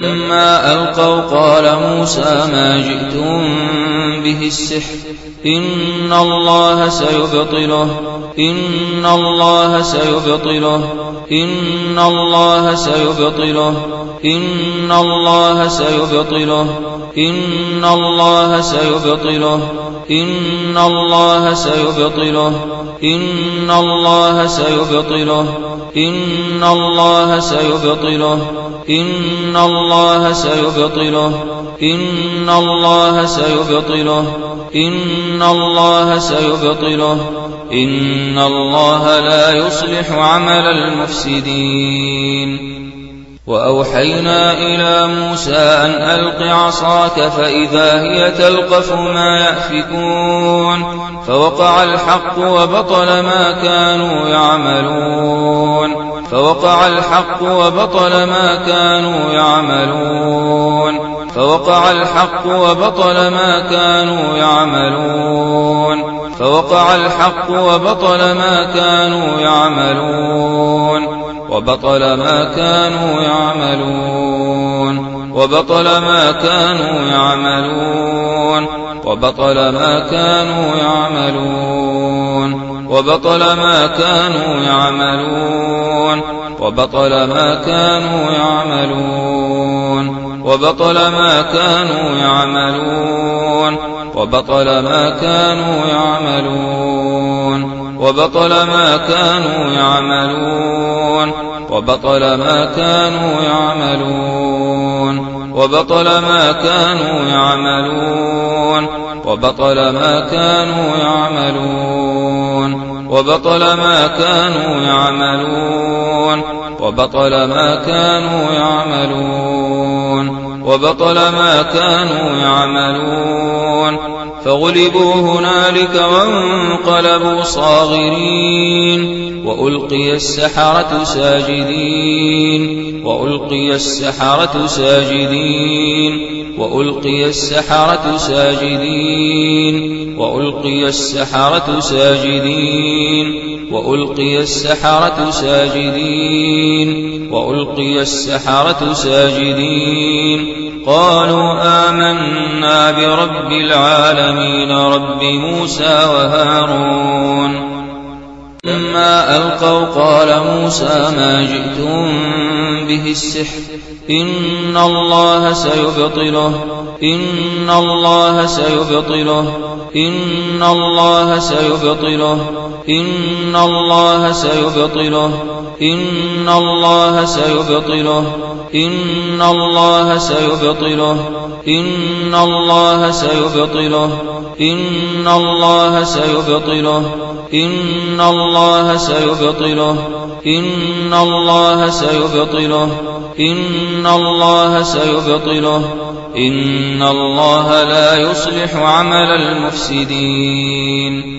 لما ألقوا قال موسى ما جئتم به السحر إن الله سيبطله إن الله سيبطله إن الله سيبطله إن الله سيبطله إن الله سيبطله إن الله سيبطله إن الله سيبطله إن الله سيبطله إن الله سيبطله إن الله سيبطله إن الله سيبطله. إن الله لا يصلح عمل المفسدين. وأوحينا إلى موسى أن ألق عصاك فإذا هي تلقف ما يأفكون. فوقع الحق وبطل ما كانوا يعملون. فوقع الحق وبطل ما كانوا يعملون. فوقع الحق وبطل ما كانوا يعملون. فوقع الحق وبطل ما كانوا يعملون. وبطل ما كانوا يعملون. وبطل ما كانوا يعملون. وبطل ما كانوا يعملون. وبطل ما كانوا يعملون. وبطل ما كانوا يعملون. وبطل ما كانوا يعملون. وبطل ما كانوا يعملون. وبطل ما كانوا يعملون. وبطل ما كانوا يعملون. وبطل ما كانوا يعملون. وبطل ما كانوا يعملون. وبطل ما كانوا يعملون. وبطل ما كانوا يعملون. وبطل ما كانوا يعملون. فغلبوا هنالك وانقلبوا صاغرين. وألقي السحرة ساجدين. وألقي السحرة ساجدين. وألقي السحرة ساجدين. وألقي السحرة ساجدين وألقي السحرة ساجدين وألقي السحرة ساجدين. قالوا آمنا برب العالمين رب موسى وهارون. لما ألقوا قال موسى ما جئتم به السحر إن الله سيبطله إن الله سيبطله إن الله سيبطله إن الله سيبطله إن الله سيبطله إن الله سيبطله إن الله سيبطله إن الله سيبطله إن الله سيبطله إن الله سيبطله إن الله سيبطله. إن الله لا يصلح عمل المفسدين.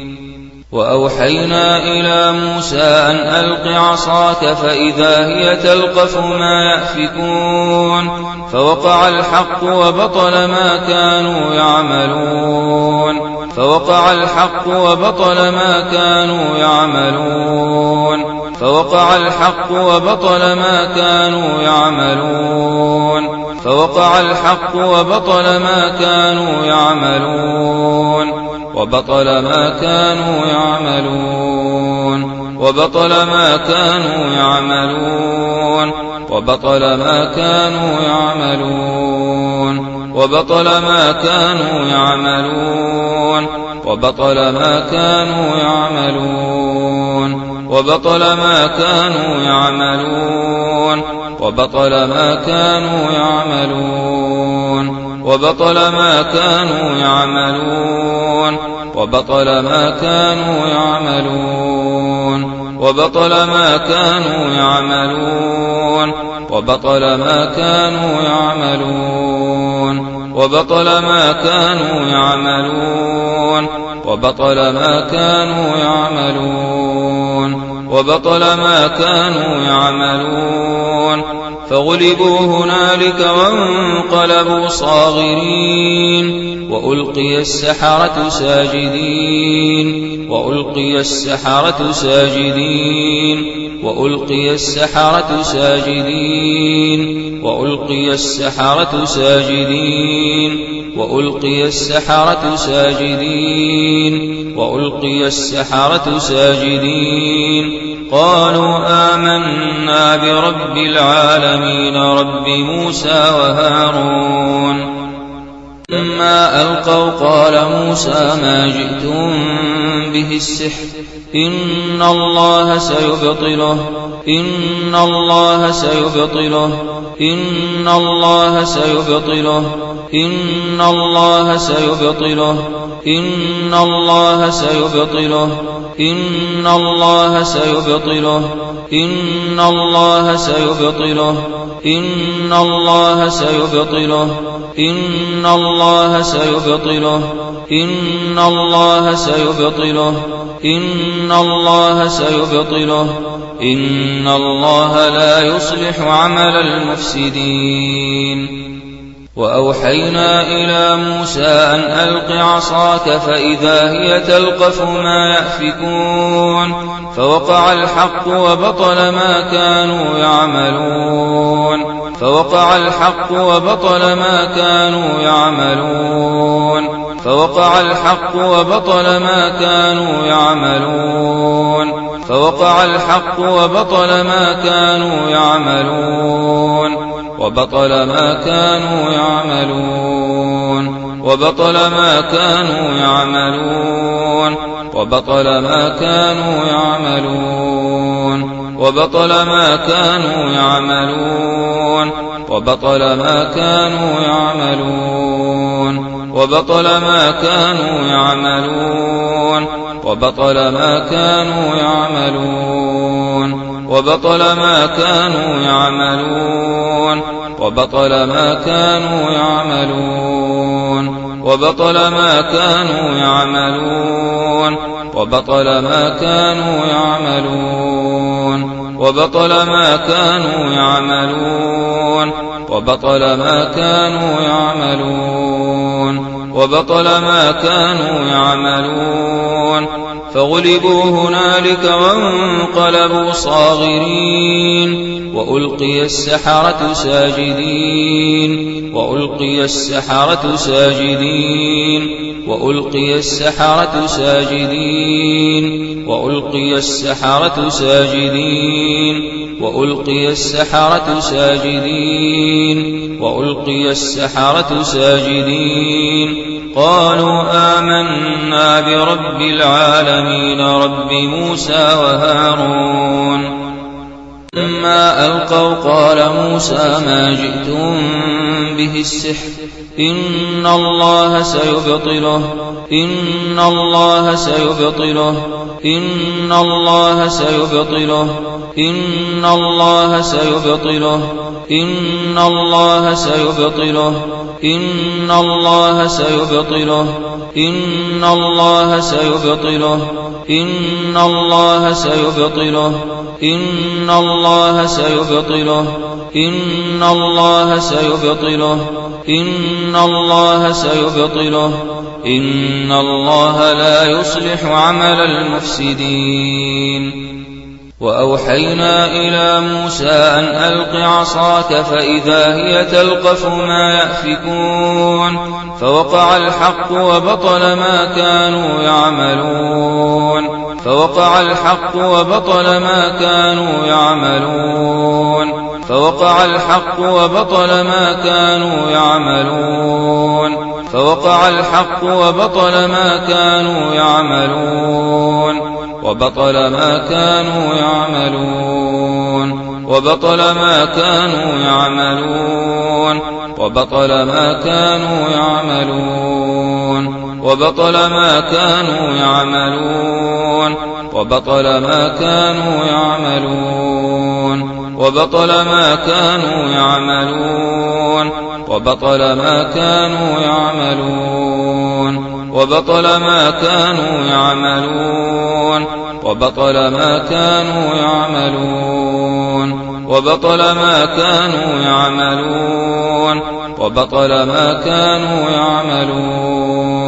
وأوحينا إلى موسى أن ألق عصاك فإذا هي تلقف ما يأفكون. فوقع الحق وبطل ما كانوا يعملون. فوقع الحق وبطل ما كانوا يعملون. فوقع الحق وبطل ما كانوا يعملون. فوقع الحق وبطل ما كانوا يعملون. وبطل ما كانوا يعملون. وبطل ما كانوا يعملون. وبطل ما كانوا يعملون. وبطل ما كانوا يعملون. وبطل ما كانوا يعملون. وبطل ما كانوا يعملون. وبطل ما كانوا يعملون. وبطل ما كانوا يعملون. وبطل ما كانوا يعملون. وبطل ما كانوا يعملون. وبطل ما كانوا يعملون. وبطل ما كانوا يعملون. وبطل ما كانوا يعملون وبطل ما كانوا يعملون. فغلبوا هنالك وانقلبوا صاغرين. وألقي السحرة ساجدين. وألقي السحرة ساجدين. وألقي السحرة ساجدين. وألقي السحرة ساجدين. وألقي السحرة ساجدين وألقي السحرة ساجدين. قالوا آمنا برب العالمين رب موسى وهارون. لما ألقوا قال موسى ما جئتم به السحر إن الله سيبطله إن الله سيبطله إن الله سيبطله إن الله سيبطله إن الله سيبطله إن الله سيبطله إن الله سيبطله إن الله سيبطله إن الله سيبطله. إن الله سيبطله. إن الله سيبطله. إن الله لا يصلح عمل المفسدين. وأوحينا إلى موسى أن ألق عصاك فإذا هي تلقف ما يأفكون. فوقع الحق وبطل ما كانوا يعملون. فوقع الحق وبطل ما كانوا يعملون. فوقع الحق وبطل ما كانوا يعملون. فوقع الحق وبطل ما كانوا يعملون. وبطل ما كانوا يعملون. وبطل ما كانوا يعملون. وبطل ما كانوا يعملون. وبطل ما كانوا يعملون. وبطل ما كانوا يعملون. وبطل ما كانوا يعملون. وبطل ما كانوا يعملون. وبطل ما كانوا يعملون. وبطل ما كانوا يعملون. وبطل ما كانوا يعملون. وبطل ما كانوا يعملون. وبطل ما كانوا يعملون. وبطل ما كانوا يعملون. وبطل ما كانوا يعملون. فغلبوا هنالك وانقلبوا صاغرين. وألقي السحرة ساجدين. وألقي السحرة ساجدين. وألقي السحرة ساجدين. وألقي السحرة ساجدين وألقي السحرة ساجدين وألقي السحرة ساجدين. قالوا آمنا برب العالمين رب موسى وهارون. لما ألقوا قال موسى ما جئتم به السحر إن الله سيبطله إن الله سيبطله إن الله سيبطله إن الله سيبطله إن الله سيبطله إن الله سيبطله إن الله سيبطله إن الله سيبطله إن الله سيبطله. إن الله سيبطله. إن الله سيبطله. إن الله لا يصلح عمل المفسدين. وأوحينا إلى موسى أن ألق عصاك فإذا هي تلقف ما يأفكون. فوقع الحق وبطل ما كانوا يعملون. فوقع الحق وبطل ما كانوا يعملون. فوقع الحق وبطل ما كانوا يعملون. فوقع الحق وبطل ما كانوا يعملون. وبطل ما كانوا يعملون. وبطل ما كانوا يعملون. وبطل ما كانوا يعملون. وبطل ما كانوا يعملون. وبطل ما كانوا يعملون. وبطل ما كانوا يعملون. وبطل ما كانوا يعملون. وبطل ما كانوا يعملون. وبطل ما كانوا يعملون. وبطل ما كانوا يعملون. وبطل ما كانوا يعملون.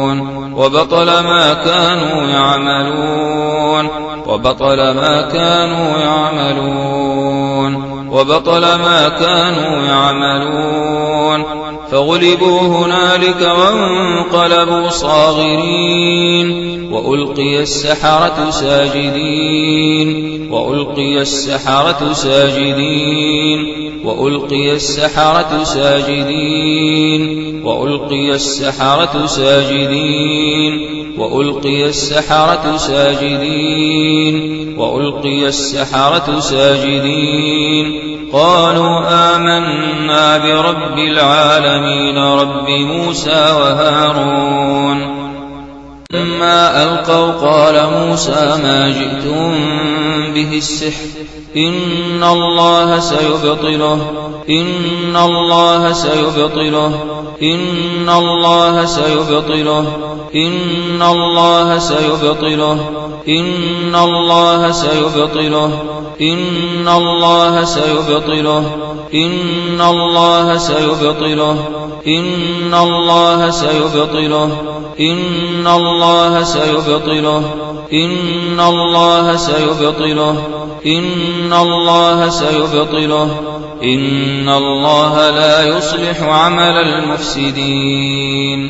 وبطل ما كانوا يعملون وبطل ما كانوا يعملون وبطل ما كانوا يعملون. فغلبوا هنالك وانقلبوا صاغرين وألقي السحرة ساجدين وألقي السحرة ساجدين وألقي السحرة ساجدين. وألقي السحرة ساجدين وألقي السحرة ساجدين وألقي السحرة ساجدين. قالوا آمنا برب العالمين رب موسى وهارون. لما ألقوا قال موسى ما جئتم به السحر إن الله سيبطله إن الله سيبطله إن الله سيبطله إن الله سيبطله إن الله سيبطله إن الله سيبطله إن الله سيبطله إن الله سيبطله إن الله سيبطله إن الله سيبطله إن الله سيبطله. إن الله لا يصلح عمل المفسدين.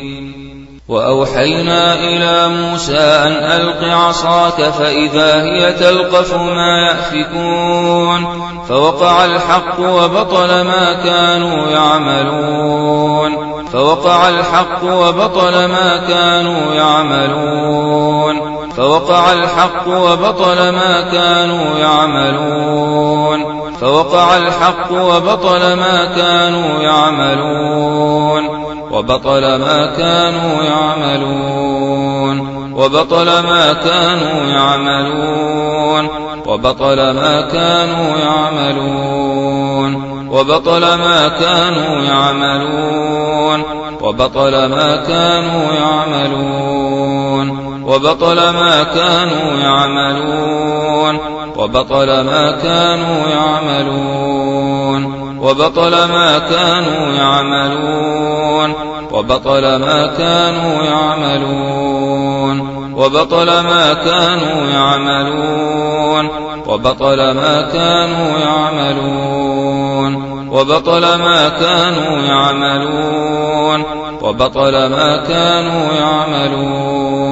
وأوحينا إلى موسى أن ألق عصاك فإذا هي تلقف ما يأفكون. فوقع الحق وبطل ما كانوا يعملون. فوقع الحق وبطل ما كانوا يعملون. فوقع الحق وبطل ما كانوا يعملون. فوقع الحق وبطل ما كانوا يعملون. وبطل ما كانوا يعملون. وبطل ما كانوا يعملون. وبطل ما كانوا يعملون. وبطل ما كانوا يعملون. وبطل ما كانوا يعملون. وبطل ما كانوا يعملون. وبطل ما كانوا يعملون. وبطل ما كانوا يعملون. وبطل ما كانوا يعملون. وبطل ما كانوا يعملون. وبطل ما كانوا يعملون. وبطل ما كانوا يعملون. وبطل ما كانوا يعملون.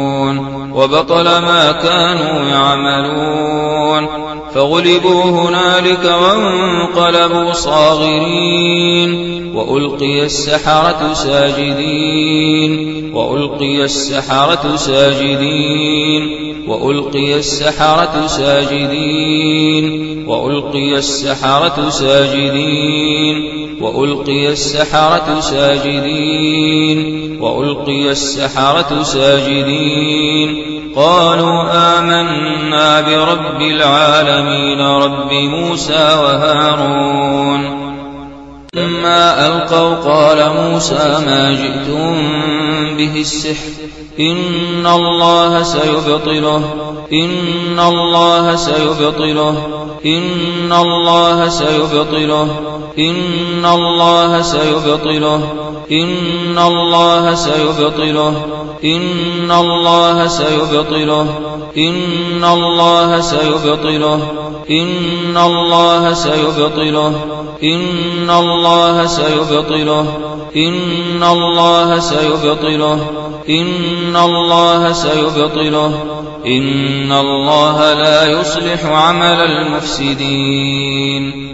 وبطل ما كانوا يعملون. فغلبوا هنالك وانقلبوا صاغرين. وألقي السحرة ساجدين. وألقي السحرة ساجدين. وألقي السحرة ساجدين. وألقي السحرة ساجدين. وألقي السحرة ساجدين. وألقي السحرة ساجدين. قالوا آمنا برب العالمين رب موسى وهارون. لما ألقوا قال موسى ما جئتم به السحر. إن الله سيبطله إن الله سيبطله إن الله سيبطله إن الله سيبطله إن الله سيبطله إن الله سيبطله إن الله سيبطله إن الله سيبطله إن الله سيبطله إن الله سيبطله إن الله سيبطله إن الله لا يصلح عمل المفسدين.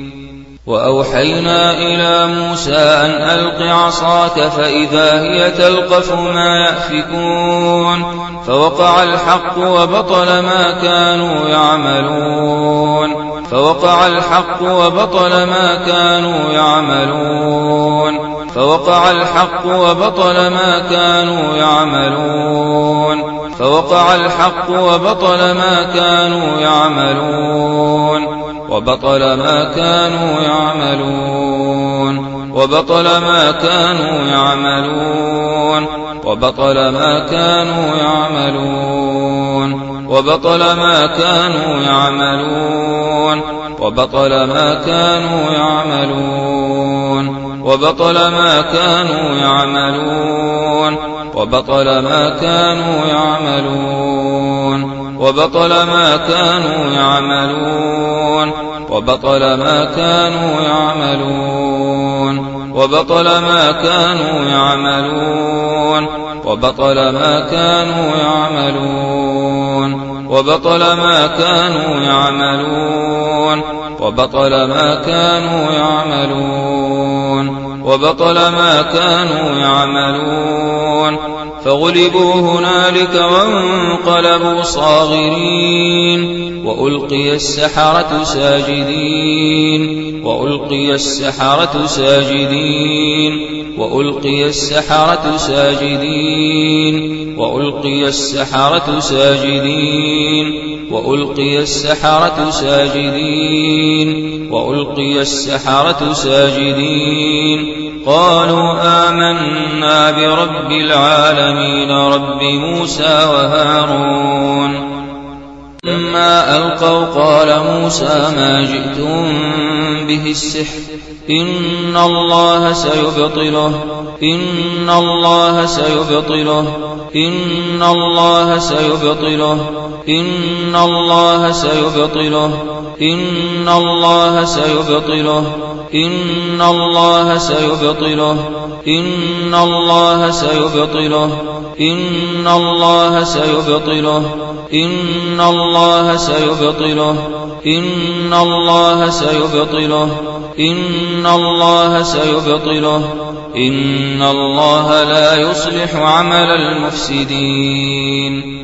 وأوحينا إلى موسى أن ألق عصاك فإذا هي تلقف ما يأفكون. فوقع الحق وبطل ما كانوا يعملون. فوقع الحق وبطل ما كانوا يعملون. فوقع الحق وبطل ما كانوا يعملون. فوقع الحق وبطل ما كانوا يعملون. وبطل ما كانوا يعملون. وبطل ما كانوا يعملون. وبطل ما كانوا يعملون. وبطل ما كانوا يعملون. وبطل ما كانوا يعملون. وبطل ما كانوا يعملون. وبطل ما كانوا يعملون. وبطل ما كانوا يعملون. وبطل ما كانوا يعملون. وبطل ما كانوا يعملون. وبطل ما كانوا يعملون. وبطل ما كانوا يعملون. وبطل ما كانوا يعملون. وبطل ما كانوا يعملون. فغلبوا هنالك وانقلبوا صاغرين. وألقي السحرة ساجدين. وألقي السحرة ساجدين. وألقي السحرة ساجدين. وألقي السحرة ساجدين وألقي السحرة ساجدين وألقي السحرة ساجدين. قالوا آمنا برب العالمين رب موسى وهارون. لما ألقوا قال موسى ما جئتم به السحر إن الله سيبطله إن الله سيبطله إن الله سيبطله إن الله سيبطله إن الله سيبطله إن الله سيبطله إن الله سيبطله إن الله سيبطله إن الله سيبطله إن الله سيبطله إن الله سيبطله. إن الله لا يصلح عمل المفسدين.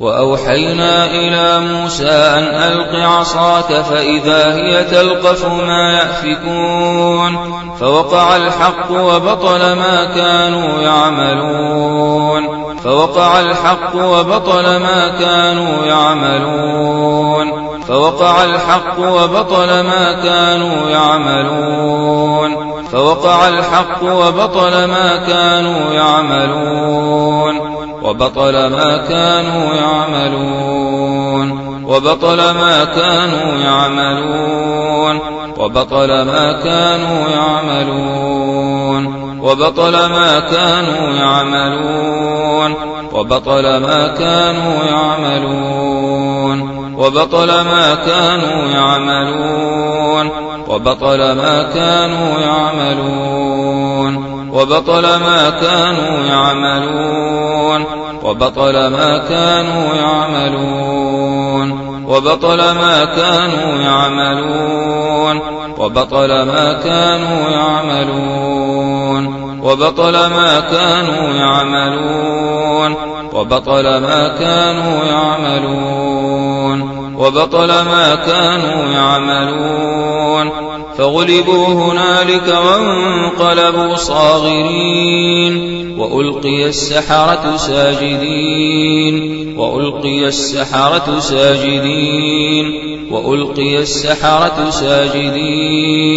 وأوحينا إلى موسى أن ألق عصاك فإذا هي تلقف ما يأفكون. فوقع الحق وبطل ما كانوا يعملون. فوقع الحق وبطل ما كانوا يعملون. فوقع الحق وبطل ما كانوا يعملون. فوقع الحق وبطل ما كانوا يعملون. وبطل ما كانوا يعملون. وبطل ما كانوا يعملون. وبطل ما كانوا يعملون. وبطل ما كانوا يعملون. وبطل ما كانوا يعملون. وبطل ما كانوا يعملون. وبطل ما كانوا يعملون. وبطل ما كانوا يعملون. وبطل ما كانوا يعملون. وبطل ما كانوا يعملون. وبطل ما كانوا يعملون. وبطل ما كانوا يعملون. وبطل ما كانوا يعملون. وبطل ما كانوا يعملون. فغلبوا هنالك وانقلبوا صاغرين. وألقي السحرة ساجدين. وألقي السحرة ساجدين. وألقي السحرة ساجدين.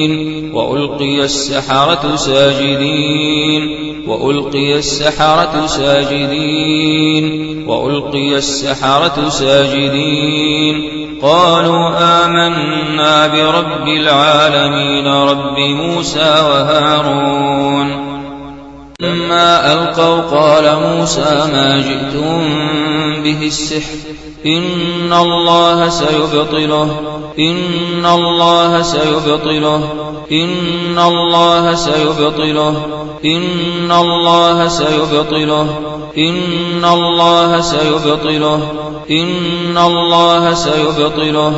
وألقي السحرة ساجدين. وألقي السحرة ساجدين. وألقي السحرة ساجدين. قالوا آمنا برب العالمين رب موسى وهارون. لما ألقوا قال موسى ما جئتم به السحر. إن الله سيبطله إن الله سيبطله إن الله سيبطله إن الله سيبطله إن الله سيبطله إن الله سيبطله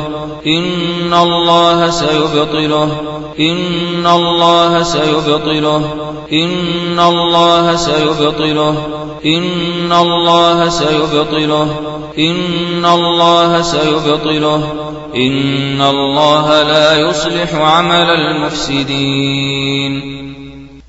إن الله سيبطله إن الله سيبطله إن الله سيبطله إن الله سيبطله إن الله سيبطله إن الله لا يصلح عمل المفسدين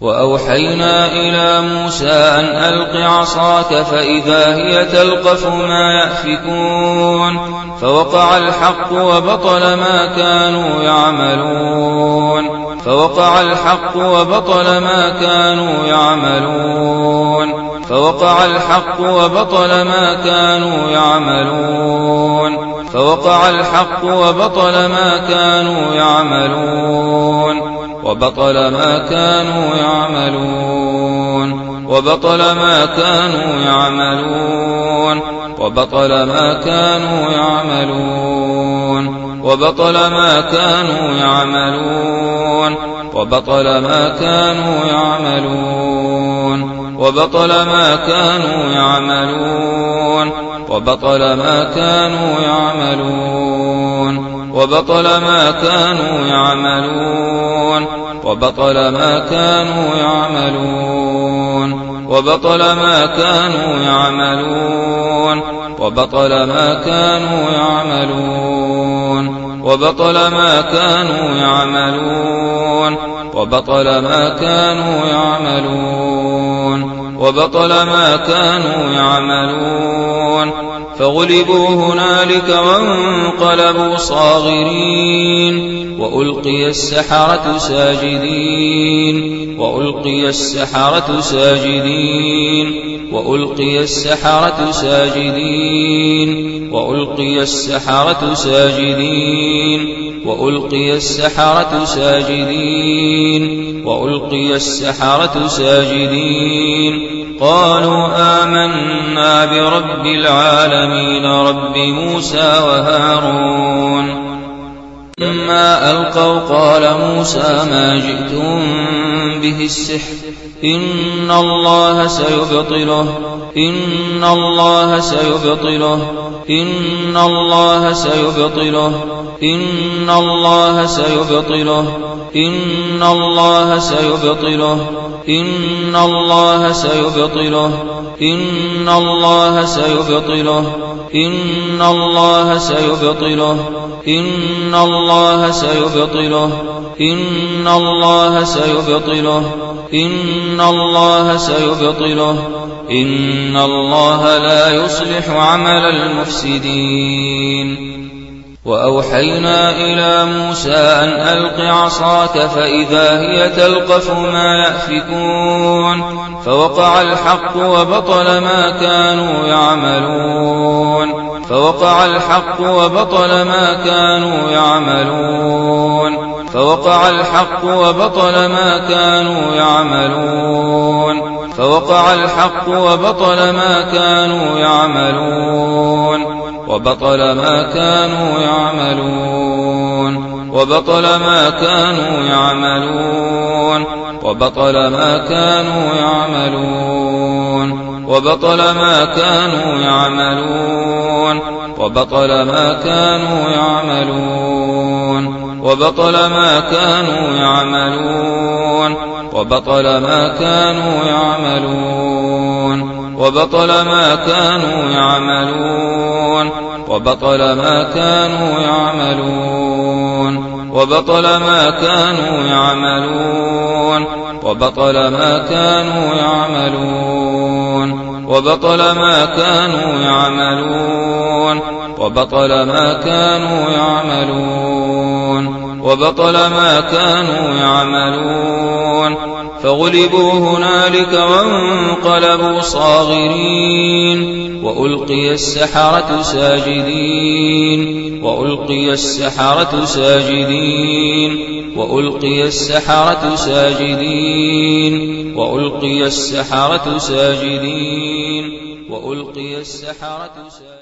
وأوحينا إلى موسى أن ألق عصاك فإذا هي تلقف ما يأفكون فوقع الحق وبطل ما كانوا يعملون فوقع الحق وبطل ما كانوا يعملون فوقع الحق وبطل ما كانوا يعملون. فوقع الحق وبطل ما كانوا يعملون. وبطل ما كانوا يعملون. وبطل ما كانوا يعملون. وبطل ما كانوا يعملون. وبطل ما كانوا يعملون. وبطل ما كانوا يعملون. وبطل ما كانوا يعملون. وبطل ما كانوا يعملون. وبطل ما كانوا يعملون. وبطل ما كانوا يعملون. وبطل ما كانوا يعملون. وبطل ما كانوا يعملون. وبطل ما كانوا يعملون. وبطل ما كانوا يعملون وبطل ما كانوا يعملون. فغلبوا هنالك وانقلبوا صاغرين. وألقي السحرة ساجدين. وألقي السحرة ساجدين. وألقي السحرة ساجدين. وألقي السحرة ساجدين. وألقي السحرة ساجدين وألقي السحرة ساجدين. قالوا آمنا برب العالمين رب موسى وهارون. لما ألقوا قال موسى ما جئتم به السحر إن الله سيبطله إن الله سيبطله إن الله سيبطله إن الله سيبطله إن الله سيبطله إن الله سيبطله إن الله سيبطله إن الله سيبطله إن الله سيبطله إن الله سيبطله إن الله سيبطله. إن الله لا يصلح عمل المفسدين. وأوحينا إلى موسى أن ألق عصاك فإذا هي تلقف ما يأفكون. فوقع الحق وبطل ما كانوا يعملون. فوقع الحق وبطل ما كانوا يعملون. فوقع الحق وبطل ما كانوا يعملون. فوقع الحق وبطل ما كانوا يعملون. وبطل ما كانوا يعملون. وبطل ما كانوا يعملون. وبطل ما كانوا يعملون. وبطل ما كانوا يعملون. وبطل ما كانوا يعملون. وبطل ما كانوا يعملون. وبطل ما كانوا يعملون. وبطل ما كانوا يعملون. وبطل ما كانوا يعملون. وبطل ما كانوا يعملون. وبطل ما كانوا يعملون. وبطل ما كانوا يعملون. وبطل ما كانوا يعملون وبطل ما كانوا يعملون. فغلبوا هنالك وانقلبوا صاغرين. وألقي السحرة ساجدين. وألقي السحرة ساجدين. وألقي السحرة ساجدين. وألقي السحرة ساجدين. وألقي السحرة ساجدين.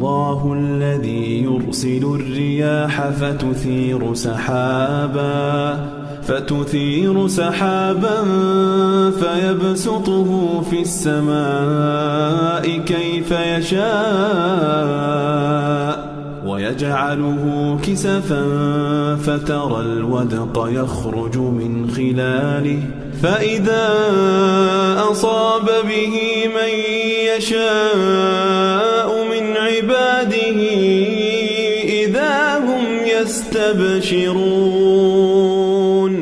الله الذي يرسل الرياح فتثير سحابا فتثير سحابا فيبسطه في السماء كيف يشاء ويجعله كسفا فترى الودق يخرج من خلاله فإذا أصاب به من يشاء يستبشرون